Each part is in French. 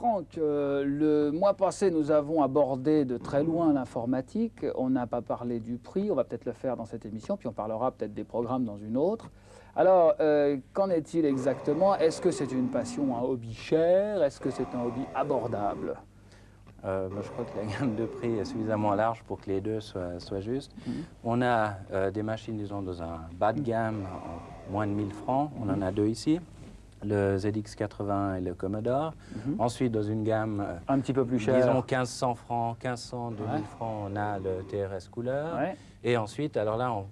Franck, euh, le mois passé, nous avons abordé de très loin l'informatique. On n'a pas parlé du prix, on va peut-être le faire dans cette émission, puis on parlera peut-être des programmes dans une autre. Alors, euh, qu'en est-il exactement? Est-ce que c'est une passion, un hobby cher? Est-ce que c'est un hobby abordable? Euh, je crois que la gamme de prix est suffisamment large pour que les deux soient, justes. Mhm. On a des machines, disons, dans un bas de gamme, en moins de 1000 francs. On en a deux ici le ZX80 et le Commodore. Mhm. Ensuite, dans une gamme euh, un petit peu plus chère, disons 1500 francs, 1500, 2000 francs, on a le TRS couleur. Et ensuite, alors là, on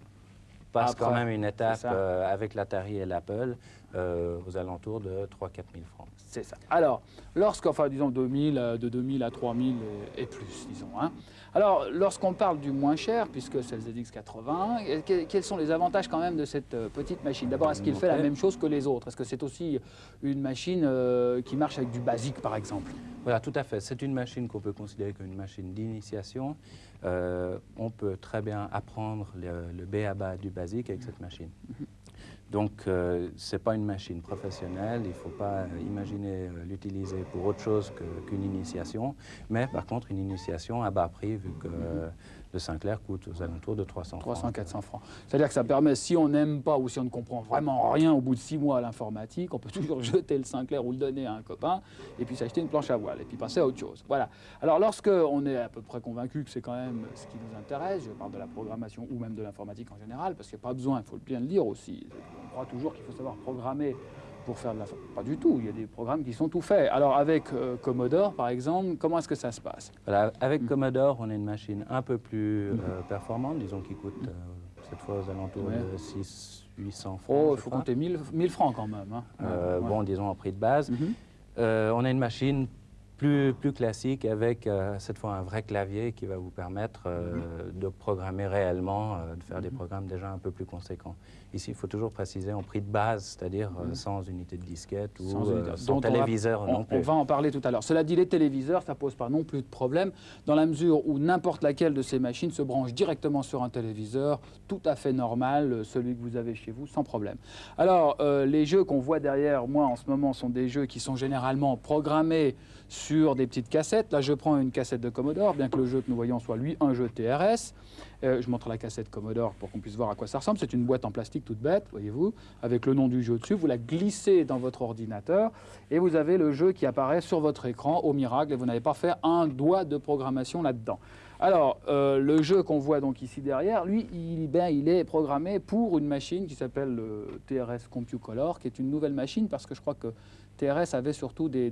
passe quand même une étape euh, avec l'Atari et l'Apple euh, aux alentours de 3 4 000 francs. C'est ça. Alors, lorsqu'enfin, disons, 2000, de 2000 à 3000 et, et plus, disons, hein, alors, lorsqu'on parle du moins cher, puisque c'est le ZX80, quels sont les avantages quand même de cette euh, petite machine? D'abord, est-ce qu'il fait la même chose que les autres? Est-ce que c'est aussi une machine euh, qui marche avec du basique, par exemple? Voilà, tout à fait. C'est une machine qu'on peut considérer comme une machine d'initiation. Euh, on peut très bien apprendre le, le B à bas du basique avec cette machine. Donc, euh, ce n'est pas une machine professionnelle, il ne faut pas imaginer euh, l'utiliser pour autre chose qu'une initiation, mais par contre une initiation à bas prix, vu que le Sinclair coûte aux alentours de 300 300, 400 francs. C'est-à-dire que ça permet, si on n'aime pas ou si on ne comprend vraiment rien au bout de six mois à l'informatique, on peut toujours jeter le Sinclair ou le donner à un copain et puis s'acheter une planche à voile et puis passer à autre chose. Voilà. Alors lorsque on est à peu près convaincu que c'est quand même ce qui nous intéresse, je parle de la programmation ou même de l'informatique en général, parce qu'il n'y a pas besoin, il faut bien le dire aussi, on croit toujours qu'il faut savoir programmer pour faire de la... Pas du tout, il y a des programmes qui sont tout faits. Alors avec euh, Commodore, par exemple, comment est-ce que ça se passe? Avec hmm. Commodore, on a une machine un peu plus hmm. euh, performante, disons qui coûte euh, cette fois aux alentours de 6 800 francs. Oh, il faut compter 1000, 1000, francs quand même. Hein. Bon, disons en prix de base. Mhm. on a une machine plus, plus classique avec euh, cette fois un vrai clavier qui va vous permettre euh, mhm. de programmer réellement, euh, de faire des mhm. programmes déjà un peu plus conséquents. Ici, il faut toujours préciser en prix de base, c'est-à-dire mhm. sans unité de disquette ou sans, téléviseur on non plus. On va en parler tout à l'heure. Cela dit, les téléviseurs, ça pose pas non plus de problème dans la mesure où n'importe laquelle de ces machines se branche directement sur un téléviseur, tout à fait normal, celui que vous avez chez vous, sans problème. Alors, les jeux qu'on voit derrière moi en ce moment sont des jeux qui sont généralement programmés sur des petites cassettes. Là, je prends une cassette de Commodore, bien que le jeu que nous voyons soit, lui, un jeu TRS. Euh, je montre la cassette Commodore pour qu'on puisse voir à quoi ça ressemble. C'est une boîte en plastique toute bête, voyez-vous, avec le nom du jeu dessus. Vous la glissez dans votre ordinateur et vous avez le jeu qui apparaît sur votre écran au miracle et vous n'avez pas fait un doigt de programmation là-dedans. Alors, euh, le jeu qu'on voit donc ici derrière, lui, il, ben, il est programmé pour une machine qui s'appelle le TRS CompuColor, qui est une nouvelle machine parce que je crois que TRS avait surtout des,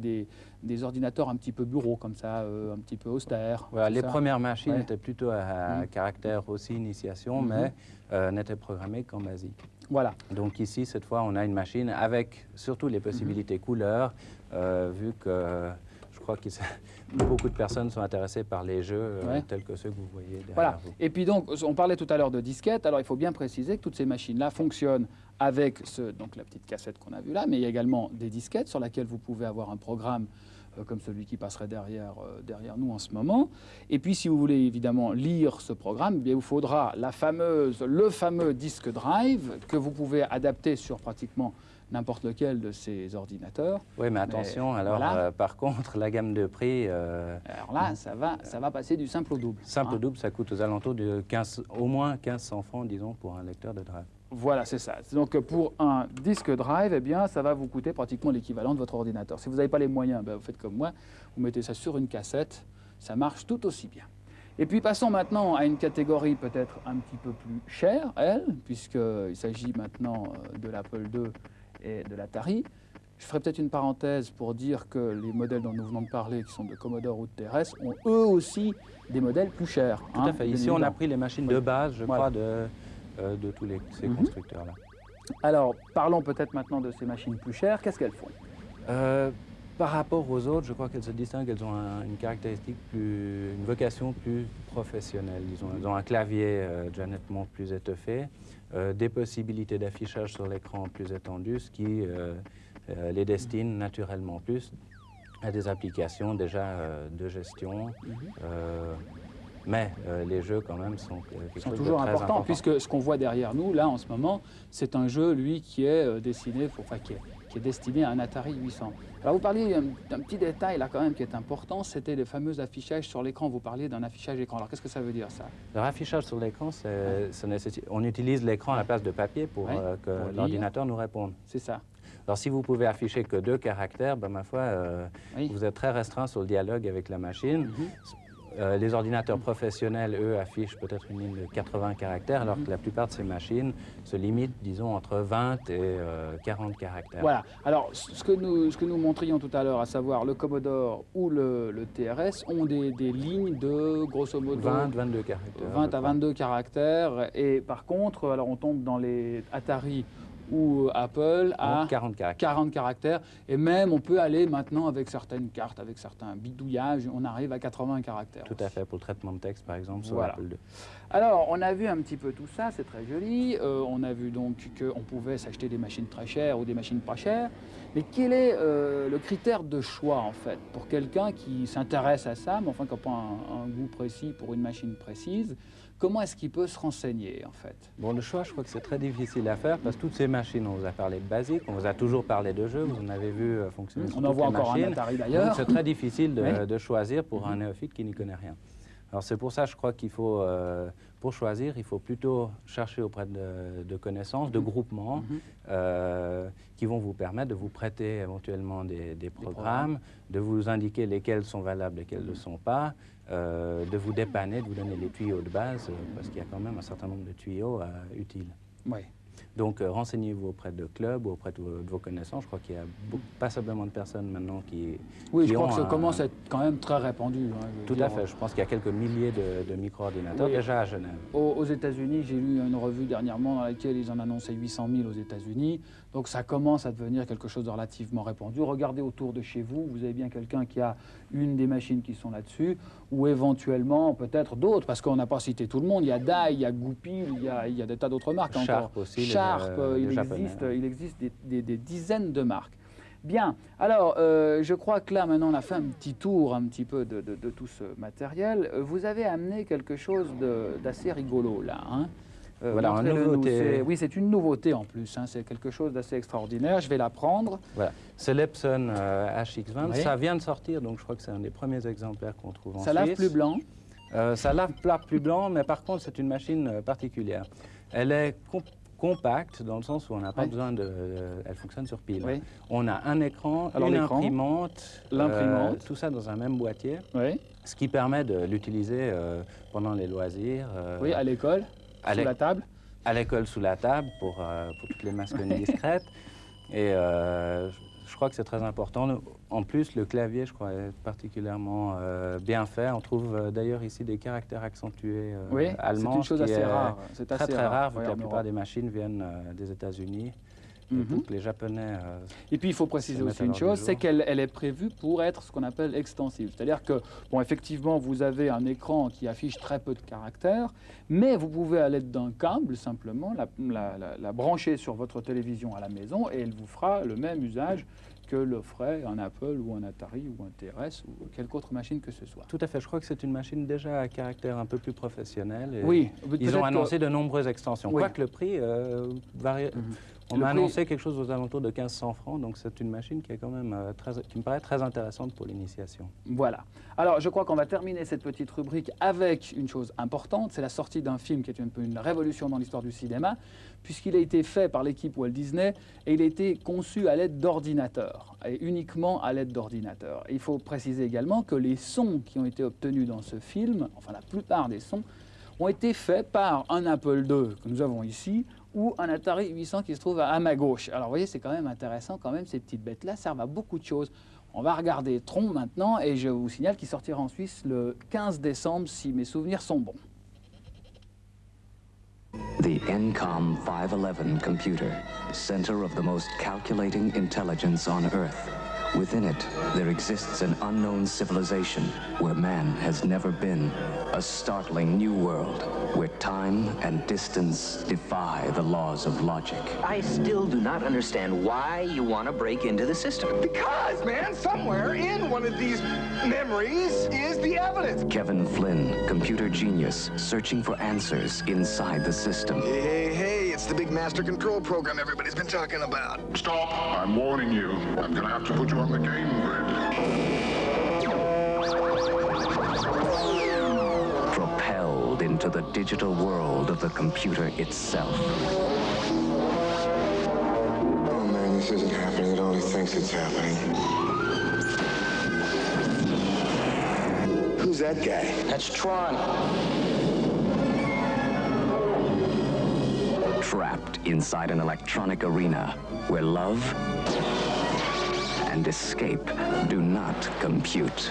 des, ordinateurs un petit peu bureaux, comme ça, euh, un petit peu austères. les premières machines étaient plutôt à, mm. caractère aussi initiation, mm-hmm. mais euh, n'étaient programmées qu'en basique. Voilà. Donc ici, cette fois, on a une machine avec surtout les possibilités couleurs, euh, vu que je crois que beaucoup de personnes sont intéressées par les jeux tels que ceux que vous voyez derrière voilà. vous. Et puis donc, on parlait tout à l'heure de disquettes. Alors, il faut bien préciser que toutes ces machines-là fonctionnent avec ce, donc la petite cassette qu'on a vue là, mais il y a également des disquettes sur lesquelles vous pouvez avoir un programme euh, comme celui qui passerait derrière, euh, derrière nous en ce moment. Et puis, si vous voulez évidemment lire ce programme, eh il vous faudra la fameuse, le fameux disque drive que vous pouvez adapter sur pratiquement n'importe lequel de ces ordinateurs. Oui, mais attention, alors euh, par contre, la gamme de prix... alors là, ça va, ça va passer du simple au double. Simple au hein. double, ça coûte aux alentours de 15, au moins 1500 francs, disons, pour un lecteur de drive. Voilà, c'est ça. Donc pour un disque drive, eh bien, ça va vous coûter pratiquement l'équivalent de votre ordinateur. Si vous n'avez pas les moyens, ben, vous faites comme moi, vous mettez ça sur une cassette, ça marche tout aussi bien. Et puis passons maintenant à une catégorie peut-être un petit peu plus chère, elle, puisqu'il s'agit maintenant euh, de l'Apple II et de l'Atari. Je ferai peut-être une parenthèse pour dire que les modèles dont nous venons de parler, qui sont de Commodore ou de TRS, ont eux aussi des modèles plus chers. Tout à hein, fait. Ici, on a pris les machines de base, je crois, de euh, de tous les, ces mhm. constructeurs-là. Alors, parlons peut-être maintenant de ces machines plus chères. Qu'est-ce qu'elles font? Euh, Par rapport aux autres, je crois qu'elles se distinguent. Elles ont une caractéristique plus, une vocation plus professionnelle. Disons. Elles ont un clavier euh, déjà nettement plus étoffé, des possibilités d'affichage sur l'écran plus étendues, ce qui les destine naturellement plus à des applications déjà de gestion. Mais euh, les jeux, quand même, sont, euh, sont toujours importants, puisque ce qu'on voit derrière nous, là, en ce moment, c'est un jeu, lui, qui est euh, dessiné, pour, enfin, qui est, qui est destiné à un Atari 800. Alors vous parliez d'un petit détail là quand même qui est important, c'était les fameux affichages sur l'écran. Vous parliez d'un affichage écran. Alors qu'est-ce que ça veut dire ça? Le affichage sur l'écran, on utilise l'écran à la place de papier pour euh, que l'ordinateur nous réponde. C'est ça. Alors si vous pouvez afficher que deux caractères, ben, ma foi, euh, vous êtes très restreint sur le dialogue avec la machine. Mhm. Euh, les ordinateurs professionnels, eux, affichent peut-être une ligne de 80 caractères, alors que la plupart de ces machines se limitent, disons, entre 20 et 40 euh, caractères. Voilà. Alors, ce que nous, ce que nous montrions tout à l'heure, à savoir le Commodore ou le, TRS, ont des, des, lignes de, grosso modo... 20, 22 caractères. 20 à 22 caractères. Et par contre, alors on tombe dans les Atari ou Apple à 40 caractères. 40 caractères. Et même, on peut aller maintenant avec certaines cartes, avec certains bidouillages, on arrive à 80 caractères. Tout à fait, pour le traitement de texte, par exemple, sur Apple II. Alors, on a vu un petit peu tout ça, c'est très joli. Euh, on a vu donc qu'on pouvait s'acheter des machines très chères ou des machines pas chères. Mais quel est euh, le critère de choix, en fait, pour quelqu'un qui s'intéresse à ça, mais enfin qui n'a pas un goût précis pour une machine précise Comment est-ce qu'il peut se renseigner, en fait? Bon, le choix, je crois que c'est très difficile à faire parce que toutes ces machines, on vous a parlé de basique, on vous a toujours parlé de jeux, vous en avez vu euh, fonctionner On en voit encore un Atari d'ailleurs. C'est très difficile de, choisir pour un néophyte qui n'y connaît rien. Alors c'est pour ça, je crois qu'il faut, euh, pour choisir, il faut plutôt chercher auprès de, connaissances, de mhm. groupements, mhm. euh, qui vont vous permettre de vous prêter éventuellement des, programmes, de vous indiquer lesquels sont valables, lesquels ne le sont pas, euh, de vous dépanner, de vous donner les tuyaux de base, parce qu'il y a quand même un certain nombre de tuyaux utiles. Oui. Donc, renseignez-vous auprès de clubs ou auprès de vos, connaissances. Je crois qu'il y a pas simplement de personnes maintenant qui. Oui, je crois que ça commence à être quand même très répandu. Hein, Tout à fait. Je pense qu'il y a quelques milliers de, micro-ordinateurs déjà à Genève. Aux, aux États-Unis, j'ai lu une revue dernièrement dans laquelle ils en annonçaient 800 000 aux États-Unis. Donc ça commence à devenir quelque chose de relativement répandu. Regardez autour de chez vous, vous avez bien quelqu'un qui a une des machines qui sont là-dessus, ou éventuellement peut-être d'autres, parce qu'on n'a pas cité tout le monde. Il y a Dai, il y a Goupil, il y a, il y a des tas d'autres marques Sharp aussi. Sharp, euh, il, existe, il existe des, dizaines de marques. Bien, alors euh, je crois que là maintenant on a fait un petit tour un petit peu de, de tout ce matériel. Vous avez amené quelque chose d'assez rigolo là. Hein euh, voilà, une nouveauté. Oui, c'est une nouveauté en plus. Hein. c'est quelque chose d'assez extraordinaire. Je vais la prendre. Voilà. C'est l'Epson euh, HX20. Ça vient de sortir, donc je crois que c'est un des premiers exemplaires qu'on trouve en ça lave plus blanc euh, Ça lave plat plus blanc, mais par contre, c'est une machine particulière. Elle est compacte dans le sens où on n'a pas besoin de... elle fonctionne sur pile. On a un écran, Alors, une imprimante, l'imprimante, tout ça dans un même boîtier. Oui. Ce qui permet de l'utiliser pendant les loisirs. oui, à l'école sous la table À l'école, sous la table, pour, euh, pour toutes les mascolinnes discrètes. Et euh, je crois que c'est très important. En plus, le clavier, je crois, est particulièrement euh, bien fait. On trouve d'ailleurs ici des caractères accentués oui, allemands. c'est une chose assez rare. C'est très, très rare, vu que la plupart des machines viennent des États-Unis. Mhm. les Japonais. Euh, et puis il faut préciser aussi une chose, c'est qu'elle elle est prévue pour être ce qu'on appelle extensive. C'est-à-dire que, bon, effectivement, vous avez un écran qui affiche très peu de caractères, mais vous pouvez, à l'aide d'un câble, simplement, la, la, brancher sur votre télévision à la maison et elle vous fera le même usage que le ferait un Apple ou un Atari ou un TRS ou quelque autre machine que ce soit. Tout à fait. Je crois que c'est une machine déjà à caractère un peu plus professionnel. oui. Ils ont annoncé de nombreuses extensions. Oui. Quoique le prix euh, varie. Mhm. On m'a annoncé quelque chose aux alentours de 1500 francs, donc c'est une machine qui, est quand même, euh, très, qui me paraît très intéressante pour l'initiation. Voilà. Alors, je crois qu'on va terminer cette petite rubrique avec une chose importante, c'est la sortie d'un film qui est un peu une révolution dans l'histoire du cinéma, puisqu'il a été fait par l'équipe Walt Disney et il a été conçu à l'aide d'ordinateurs, et uniquement à l'aide d'ordinateurs. Il faut préciser également que les sons qui ont été obtenus dans ce film, enfin la plupart des sons, ont été faits par un Apple II que nous avons ici, ou un Atari 800 qui se trouve à, ma gauche. Alors vous voyez, c'est quand même intéressant, quand même, ces petites bêtes-là servent à beaucoup de choses. On va regarder Tron maintenant, et je vous signale qu'il sortira en Suisse le 15 décembre, si mes souvenirs sont bons. The NCOM 511 computer, center of the most calculating intelligence on Earth. Within it, there exists an unknown civilization where man has never been. A startling new world where time and distance defy the laws of logic. I still do not understand why you want to break into the system. Because, man, somewhere in one of these memories is the evidence. Kevin Flynn, computer genius, searching for answers inside the system. Hey, hey, hey It's the big master control program everybody's been talking about. Stop! I'm warning you. I'm gonna have to put you on the game grid. Propelled into the digital world of the computer itself. Oh man, this isn't happening. It only thinks it's happening. Who's that guy? That's Tron. Trapped inside an electronic arena where love and escape do not compute.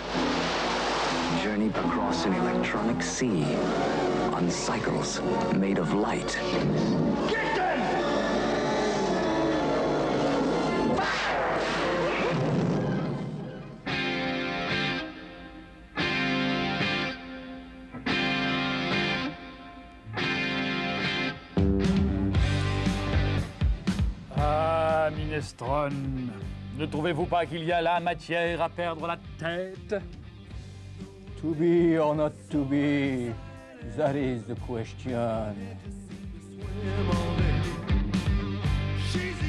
Journey across an electronic sea on cycles made of light. Ah, Ne trouvez-vous pas qu'il y a là matière à perdre la tête? To be or not to be, that is the question.